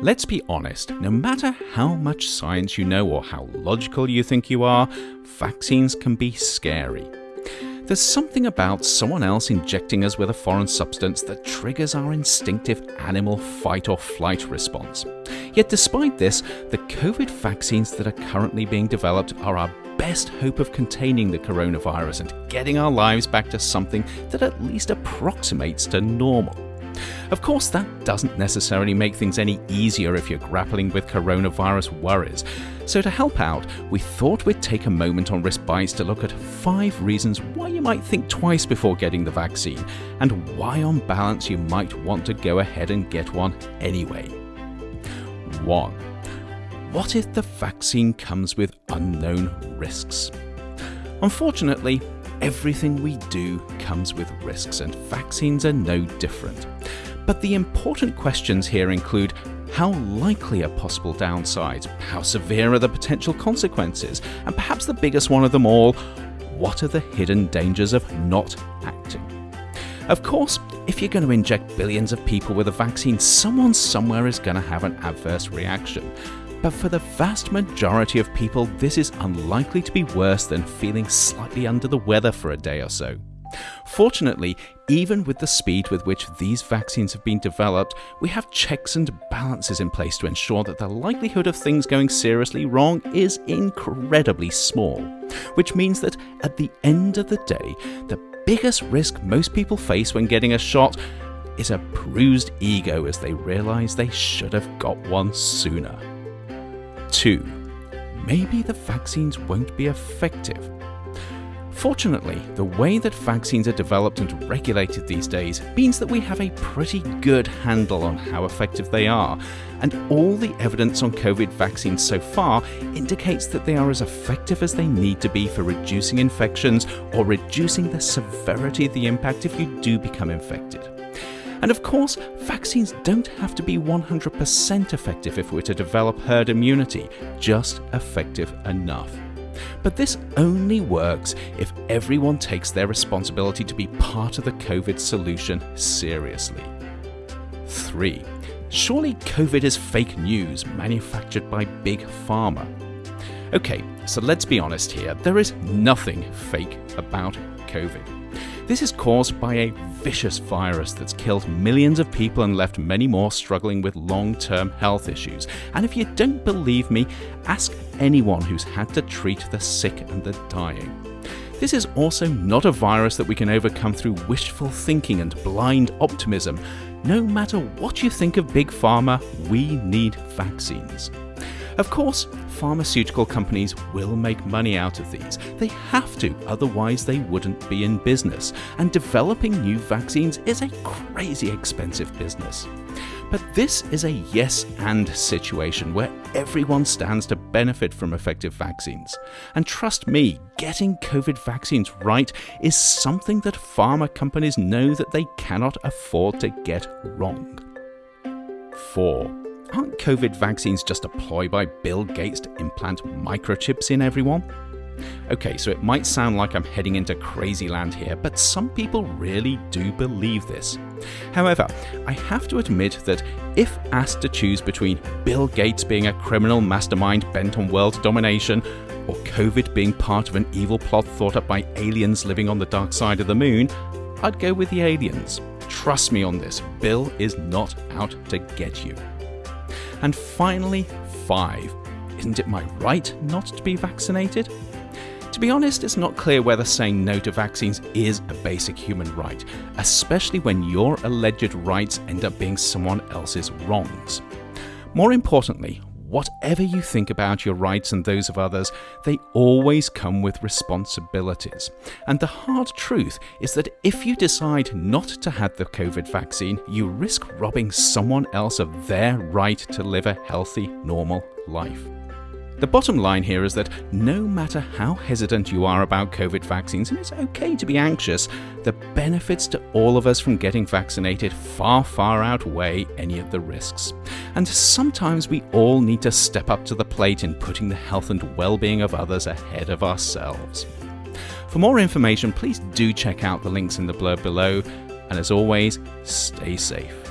Let's be honest, no matter how much science you know or how logical you think you are, vaccines can be scary. There's something about someone else injecting us with a foreign substance that triggers our instinctive animal fight or flight response. Yet despite this, the COVID vaccines that are currently being developed are our best hope of containing the coronavirus and getting our lives back to something that at least approximates to normal. Of course, that doesn't necessarily make things any easier if you're grappling with coronavirus worries. So, to help out, we thought we'd take a moment on Risk Bites to look at five reasons why you might think twice before getting the vaccine, and why, on balance, you might want to go ahead and get one anyway. 1. What if the vaccine comes with unknown risks? Unfortunately, everything we do comes with risks, and vaccines are no different. But the important questions here include how likely are possible downsides, how severe are the potential consequences, and perhaps the biggest one of them all, what are the hidden dangers of not acting? Of course, if you're going to inject billions of people with a vaccine, someone somewhere is going to have an adverse reaction. But for the vast majority of people, this is unlikely to be worse than feeling slightly under the weather for a day or so. Fortunately, even with the speed with which these vaccines have been developed, we have checks and balances in place to ensure that the likelihood of things going seriously wrong is incredibly small. Which means that at the end of the day, the biggest risk most people face when getting a shot is a bruised ego as they realise they should have got one sooner. 2. Maybe the vaccines won't be effective Fortunately, the way that vaccines are developed and regulated these days means that we have a pretty good handle on how effective they are, and all the evidence on COVID vaccines so far indicates that they are as effective as they need to be for reducing infections or reducing the severity of the impact if you do become infected. And of course, vaccines don't have to be 100% effective if we're to develop herd immunity, just effective enough. But this only works if everyone takes their responsibility to be part of the COVID solution seriously. 3. Surely COVID is fake news manufactured by Big Pharma. Okay, so let's be honest here, there is nothing fake about COVID. This is caused by a vicious virus that's killed millions of people and left many more struggling with long term health issues. And if you don't believe me, ask anyone who's had to treat the sick and the dying. This is also not a virus that we can overcome through wishful thinking and blind optimism. No matter what you think of Big Pharma, we need vaccines. Of course, pharmaceutical companies will make money out of these. They have to, otherwise, they wouldn't be in business. And developing new vaccines is a crazy expensive business. But this is a yes and situation where everyone stands to benefit from effective vaccines. And trust me, getting COVID vaccines right is something that pharma companies know that they cannot afford to get wrong. 4. Aren't COVID vaccines just a ploy by Bill Gates to implant microchips in everyone? Okay, so it might sound like I'm heading into crazy land here, but some people really do believe this. However, I have to admit that if asked to choose between Bill Gates being a criminal mastermind bent on world domination, or COVID being part of an evil plot thought up by aliens living on the dark side of the moon, I'd go with the aliens. Trust me on this, Bill is not out to get you. And finally, 5. Isn't it my right not to be vaccinated? To be honest, it's not clear whether saying no to vaccines is a basic human right, especially when your alleged rights end up being someone else's wrongs. More importantly, whatever you think about your rights and those of others, they always come with responsibilities. And the hard truth is that if you decide not to have the COVID vaccine, you risk robbing someone else of their right to live a healthy, normal life. The bottom line here is that no matter how hesitant you are about COVID vaccines, and it's okay to be anxious, the benefits to all of us from getting vaccinated far, far outweigh any of the risks. And sometimes we all need to step up to the plate in putting the health and well being of others ahead of ourselves. For more information, please do check out the links in the blurb below, and as always, stay safe.